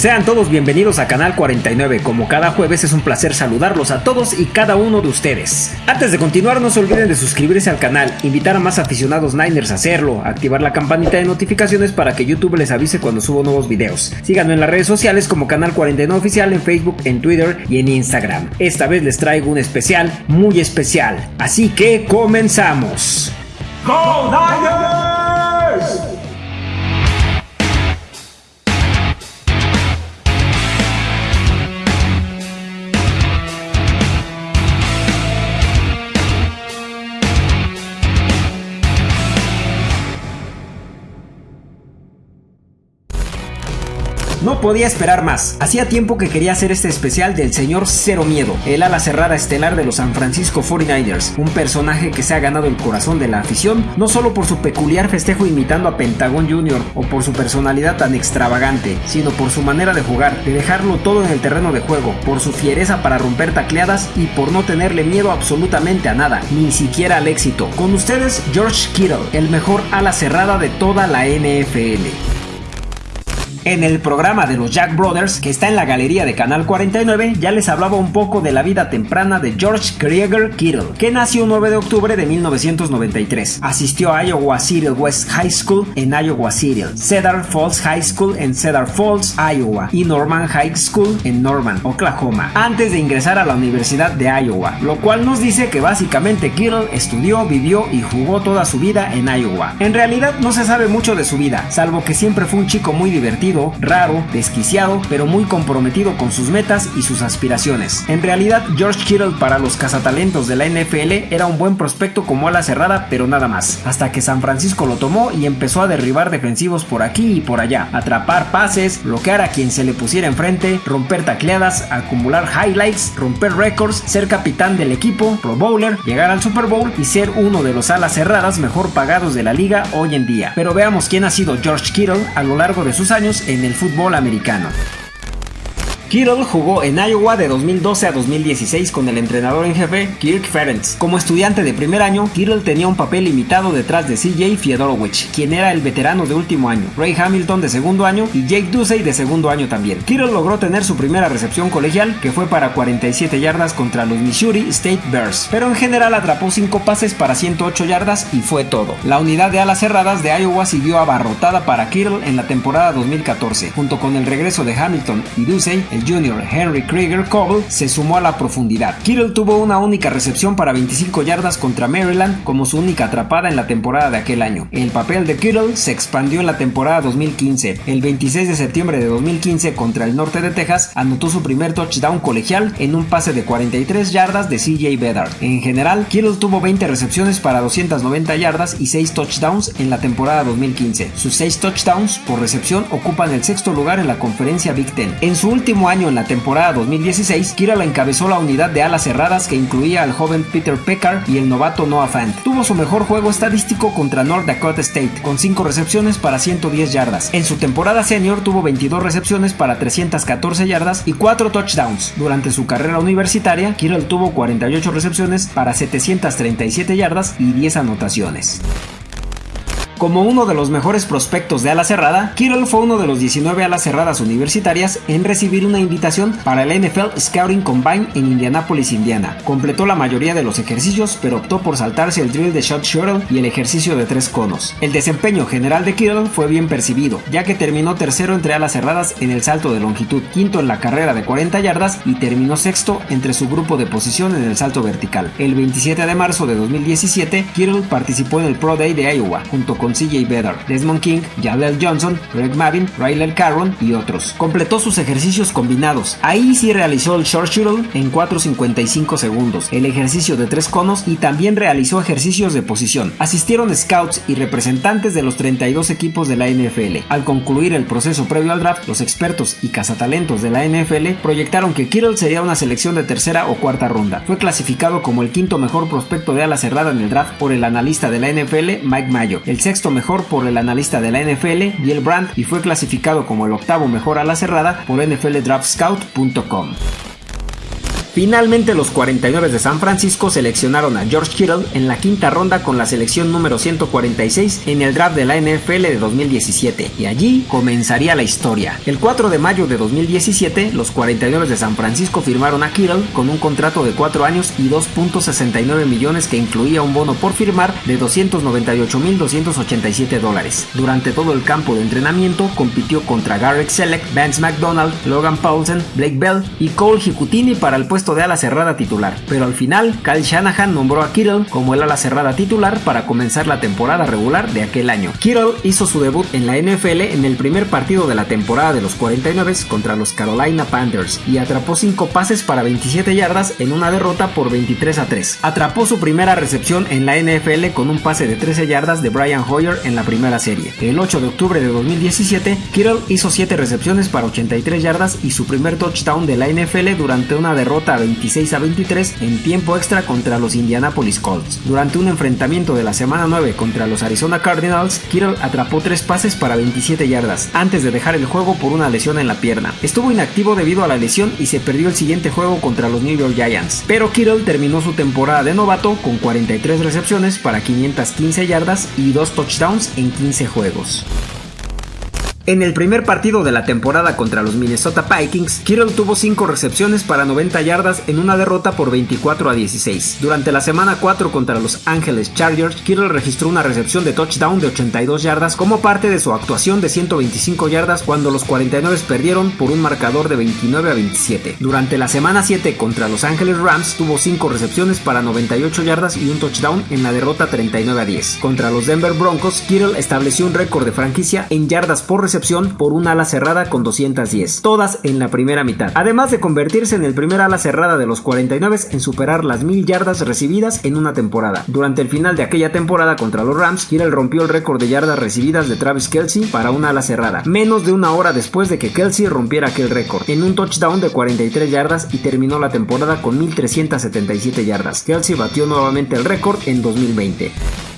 Sean todos bienvenidos a Canal 49. Como cada jueves es un placer saludarlos a todos y cada uno de ustedes. Antes de continuar, no se olviden de suscribirse al canal, invitar a más aficionados Niners a hacerlo, activar la campanita de notificaciones para que YouTube les avise cuando subo nuevos videos. Síganme en las redes sociales como Canal 49 Oficial en Facebook, en Twitter y en Instagram. Esta vez les traigo un especial muy especial. Así que comenzamos. ¡Go Niners! Podía esperar más. Hacía tiempo que quería hacer este especial del señor Cero Miedo, el ala cerrada estelar de los San Francisco 49ers, un personaje que se ha ganado el corazón de la afición, no solo por su peculiar festejo imitando a Pentagon Jr. o por su personalidad tan extravagante, sino por su manera de jugar, de dejarlo todo en el terreno de juego, por su fiereza para romper tacleadas y por no tenerle miedo absolutamente a nada, ni siquiera al éxito. Con ustedes, George Kittle, el mejor ala cerrada de toda la NFL. En el programa de los Jack Brothers, que está en la galería de Canal 49, ya les hablaba un poco de la vida temprana de George Krieger Kittle, que nació el 9 de octubre de 1993. Asistió a Iowa City West High School en Iowa City, Cedar Falls High School en Cedar Falls, Iowa, y Norman High School en Norman, Oklahoma, antes de ingresar a la Universidad de Iowa, lo cual nos dice que básicamente Kittle estudió, vivió y jugó toda su vida en Iowa. En realidad no se sabe mucho de su vida, salvo que siempre fue un chico muy divertido raro, desquiciado, pero muy comprometido con sus metas y sus aspiraciones. En realidad, George Kittle para los cazatalentos de la NFL era un buen prospecto como ala cerrada, pero nada más. Hasta que San Francisco lo tomó y empezó a derribar defensivos por aquí y por allá, atrapar pases, bloquear a quien se le pusiera enfrente, romper tacleadas, acumular highlights, romper récords, ser capitán del equipo, pro bowler, llegar al Super Bowl y ser uno de los alas cerradas mejor pagados de la liga hoy en día. Pero veamos quién ha sido George Kittle a lo largo de sus años en el fútbol americano. Kittle jugó en Iowa de 2012 a 2016 con el entrenador en jefe Kirk Ferentz. Como estudiante de primer año, Kittle tenía un papel limitado detrás de CJ Fiedorovich, quien era el veterano de último año, Ray Hamilton de segundo año y Jake Ducey de segundo año también. Kittle logró tener su primera recepción colegial, que fue para 47 yardas contra los Missouri State Bears, pero en general atrapó 5 pases para 108 yardas y fue todo. La unidad de alas cerradas de Iowa siguió abarrotada para Kittle en la temporada 2014, junto con el regreso de Hamilton y Ducey, Jr. Henry Krieger Cobble se sumó a la profundidad. Kittle tuvo una única recepción para 25 yardas contra Maryland como su única atrapada en la temporada de aquel año. El papel de Kittle se expandió en la temporada 2015. El 26 de septiembre de 2015 contra el norte de Texas anotó su primer touchdown colegial en un pase de 43 yardas de CJ Bedard. En general, Kittle tuvo 20 recepciones para 290 yardas y 6 touchdowns en la temporada 2015. Sus 6 touchdowns por recepción ocupan el sexto lugar en la conferencia Big Ten. En su último año en la temporada 2016, Kittle encabezó la unidad de alas cerradas que incluía al joven Peter Peckard y el novato Noah Fant. Tuvo su mejor juego estadístico contra North Dakota State, con 5 recepciones para 110 yardas. En su temporada senior tuvo 22 recepciones para 314 yardas y 4 touchdowns. Durante su carrera universitaria, Kittle tuvo 48 recepciones para 737 yardas y 10 anotaciones. Como uno de los mejores prospectos de ala cerrada, Kittle fue uno de los 19 alas cerradas universitarias en recibir una invitación para el NFL Scouting Combine en Indianapolis, Indiana. Completó la mayoría de los ejercicios, pero optó por saltarse el drill de shot shuttle y el ejercicio de tres conos. El desempeño general de Kittle fue bien percibido, ya que terminó tercero entre alas cerradas en el salto de longitud, quinto en la carrera de 40 yardas y terminó sexto entre su grupo de posición en el salto vertical. El 27 de marzo de 2017, Kittle participó en el Pro Day de Iowa, junto con CJ Bedard, Desmond King, Jaleel Johnson, Greg Mavin, Ryler Carron y otros. Completó sus ejercicios combinados. Ahí sí realizó el short shuttle en 4.55 segundos, el ejercicio de tres conos y también realizó ejercicios de posición. Asistieron scouts y representantes de los 32 equipos de la NFL. Al concluir el proceso previo al draft, los expertos y cazatalentos de la NFL proyectaron que Kittle sería una selección de tercera o cuarta ronda. Fue clasificado como el quinto mejor prospecto de ala cerrada en el draft por el analista de la NFL, Mike Mayo, el sexto mejor por el analista de la NFL, Bill Brandt, y fue clasificado como el octavo mejor a la cerrada por NFLDraftScout.com. Finalmente los 49 de San Francisco seleccionaron a George Kittle en la quinta ronda con la selección número 146 en el draft de la NFL de 2017 y allí comenzaría la historia. El 4 de mayo de 2017 los 49 de San Francisco firmaron a Kittle con un contrato de 4 años y 2.69 millones que incluía un bono por firmar de 298.287 dólares. Durante todo el campo de entrenamiento compitió contra Garrett Selleck, Vance McDonald, Logan Paulsen, Blake Bell y Cole Hikutini para el puesto de ala cerrada titular. Pero al final, Kyle Shanahan nombró a Kittle como el ala cerrada titular para comenzar la temporada regular de aquel año. Kittle hizo su debut en la NFL en el primer partido de la temporada de los 49 contra los Carolina Panthers y atrapó 5 pases para 27 yardas en una derrota por 23 a 3. Atrapó su primera recepción en la NFL con un pase de 13 yardas de Brian Hoyer en la primera serie. El 8 de octubre de 2017, Kittle hizo 7 recepciones para 83 yardas y su primer touchdown de la NFL durante una derrota a 26 a 23 en tiempo extra contra los Indianapolis Colts. Durante un enfrentamiento de la semana 9 contra los Arizona Cardinals, Kittle atrapó 3 pases para 27 yardas antes de dejar el juego por una lesión en la pierna. Estuvo inactivo debido a la lesión y se perdió el siguiente juego contra los New York Giants, pero Kittle terminó su temporada de novato con 43 recepciones para 515 yardas y 2 touchdowns en 15 juegos. En el primer partido de la temporada contra los Minnesota Vikings, Kittle tuvo 5 recepciones para 90 yardas en una derrota por 24 a 16. Durante la semana 4 contra los Angeles Chargers, Kittle registró una recepción de touchdown de 82 yardas como parte de su actuación de 125 yardas cuando los 49 perdieron por un marcador de 29 a 27. Durante la semana 7 contra los Angeles Rams, tuvo 5 recepciones para 98 yardas y un touchdown en la derrota 39 a 10. Contra los Denver Broncos, Kittle estableció un récord de franquicia en yardas por recepción por un ala cerrada con 210, todas en la primera mitad, además de convertirse en el primer ala cerrada de los 49 en superar las 1000 yardas recibidas en una temporada. Durante el final de aquella temporada contra los Rams, Kittle rompió el récord de yardas recibidas de Travis Kelsey para una ala cerrada, menos de una hora después de que Kelsey rompiera aquel récord, en un touchdown de 43 yardas y terminó la temporada con 1377 yardas. Kelsey batió nuevamente el récord en 2020.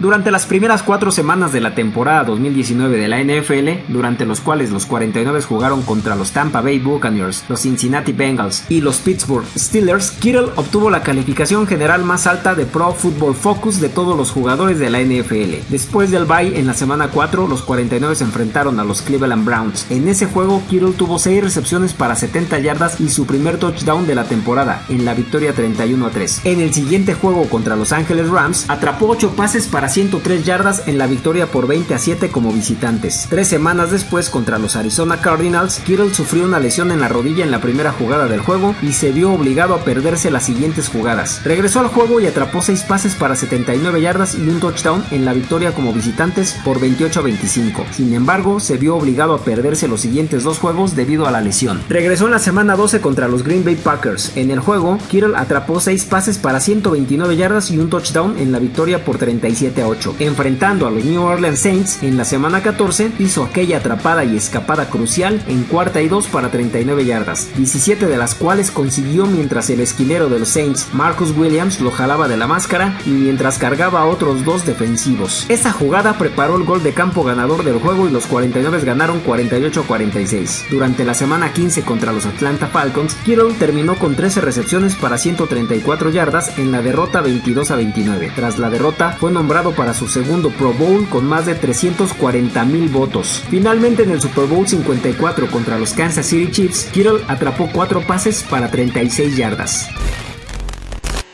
Durante las primeras cuatro semanas de la temporada 2019 de la NFL, durante los cuales los 49 jugaron contra los Tampa Bay Buccaneers, los Cincinnati Bengals y los Pittsburgh Steelers, Kittle obtuvo la calificación general más alta de Pro Football Focus de todos los jugadores de la NFL. Después del bye en la semana 4, los 49 se enfrentaron a los Cleveland Browns. En ese juego, Kittle tuvo 6 recepciones para 70 yardas y su primer touchdown de la temporada, en la victoria 31 a 3. En el siguiente juego contra los Angeles Rams, atrapó 8 pases para 103 yardas en la victoria por 20 a 7 como visitantes. Tres semanas después contra los Arizona Cardinals, Kittle sufrió una lesión en la rodilla en la primera jugada del juego y se vio obligado a perderse las siguientes jugadas. Regresó al juego y atrapó 6 pases para 79 yardas y un touchdown en la victoria como visitantes por 28 a 25. Sin embargo, se vio obligado a perderse los siguientes dos juegos debido a la lesión. Regresó en la semana 12 contra los Green Bay Packers. En el juego, Kittle atrapó 6 pases para 129 yardas y un touchdown en la victoria por 37 8. Enfrentando a los New Orleans Saints en la semana 14, hizo aquella atrapada y escapada crucial en cuarta y dos para 39 yardas, 17 de las cuales consiguió mientras el esquilero de los Saints, Marcus Williams, lo jalaba de la máscara y mientras cargaba a otros dos defensivos. Esa jugada preparó el gol de campo ganador del juego y los 49 ganaron 48-46. Durante la semana 15 contra los Atlanta Falcons, Kittle terminó con 13 recepciones para 134 yardas en la derrota 22 a 29. Tras la derrota, fue nombrado para su segundo Pro Bowl con más de 340 mil votos. Finalmente en el Super Bowl 54 contra los Kansas City Chiefs, Kittle atrapó 4 pases para 36 yardas.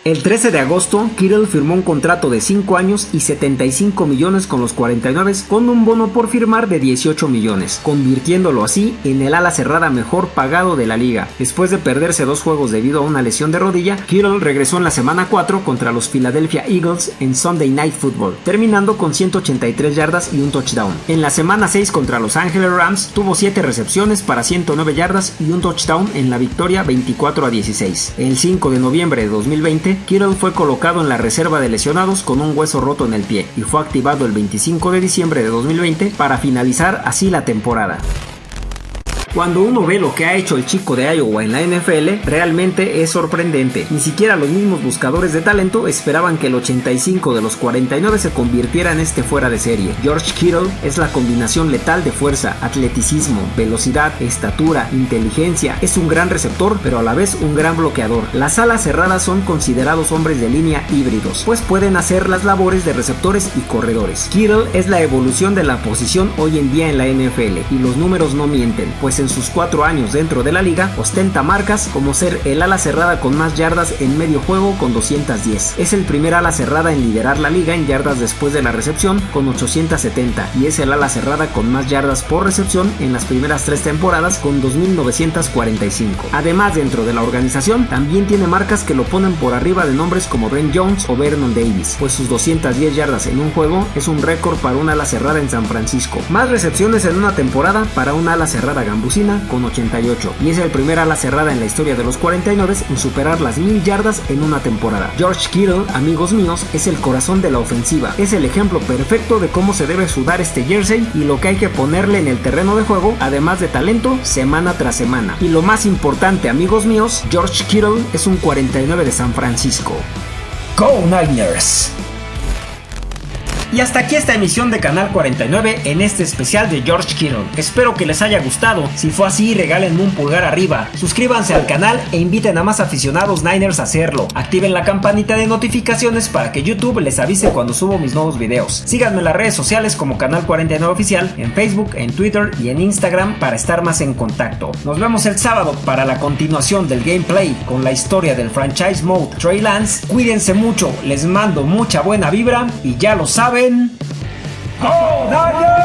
El 13 de agosto, Kittle firmó un contrato de 5 años y 75 millones con los 49 con un bono por firmar de 18 millones, convirtiéndolo así en el ala cerrada mejor pagado de la liga. Después de perderse dos juegos debido a una lesión de rodilla, Kittle regresó en la semana 4 contra los Philadelphia Eagles en Sunday Night Football, terminando con 183 yardas y un touchdown. En la semana 6 contra los Angeles Rams, tuvo 7 recepciones para 109 yardas y un touchdown en la victoria 24 a 16. El 5 de noviembre de 2020, Kittle fue colocado en la reserva de lesionados con un hueso roto en el pie y fue activado el 25 de diciembre de 2020 para finalizar así la temporada. Cuando uno ve lo que ha hecho el chico de Iowa en la NFL, realmente es sorprendente. Ni siquiera los mismos buscadores de talento esperaban que el 85 de los 49 se convirtiera en este fuera de serie. George Kittle es la combinación letal de fuerza, atleticismo, velocidad, estatura, inteligencia. Es un gran receptor, pero a la vez un gran bloqueador. Las alas cerradas son considerados hombres de línea híbridos, pues pueden hacer las labores de receptores y corredores. Kittle es la evolución de la posición hoy en día en la NFL y los números no mienten, pues en sus cuatro años dentro de la liga ostenta marcas como ser el ala cerrada con más yardas en medio juego con 210. Es el primer ala cerrada en liderar la liga en yardas después de la recepción con 870 y es el ala cerrada con más yardas por recepción en las primeras tres temporadas con 2945. Además dentro de la organización también tiene marcas que lo ponen por arriba de nombres como Ben Jones o Vernon Davis, pues sus 210 yardas en un juego es un récord para un ala cerrada en San Francisco. Más recepciones en una temporada para un ala cerrada con 88 y es el primer ala cerrada en la historia de los 49 en superar las 1000 yardas en una temporada. George Kittle, amigos míos, es el corazón de la ofensiva. Es el ejemplo perfecto de cómo se debe sudar este jersey y lo que hay que ponerle en el terreno de juego, además de talento, semana tras semana. Y lo más importante, amigos míos, George Kittle es un 49 de San Francisco. Go Niners! Y hasta aquí esta emisión de Canal 49 en este especial de George Kittle. Espero que les haya gustado. Si fue así, regálenme un pulgar arriba. Suscríbanse al canal e inviten a más aficionados Niners a hacerlo. Activen la campanita de notificaciones para que YouTube les avise cuando subo mis nuevos videos. Síganme en las redes sociales como Canal 49 Oficial, en Facebook, en Twitter y en Instagram para estar más en contacto. Nos vemos el sábado para la continuación del gameplay con la historia del franchise mode Trey Lance. Cuídense mucho, les mando mucha buena vibra y ya lo saben. Go Niners!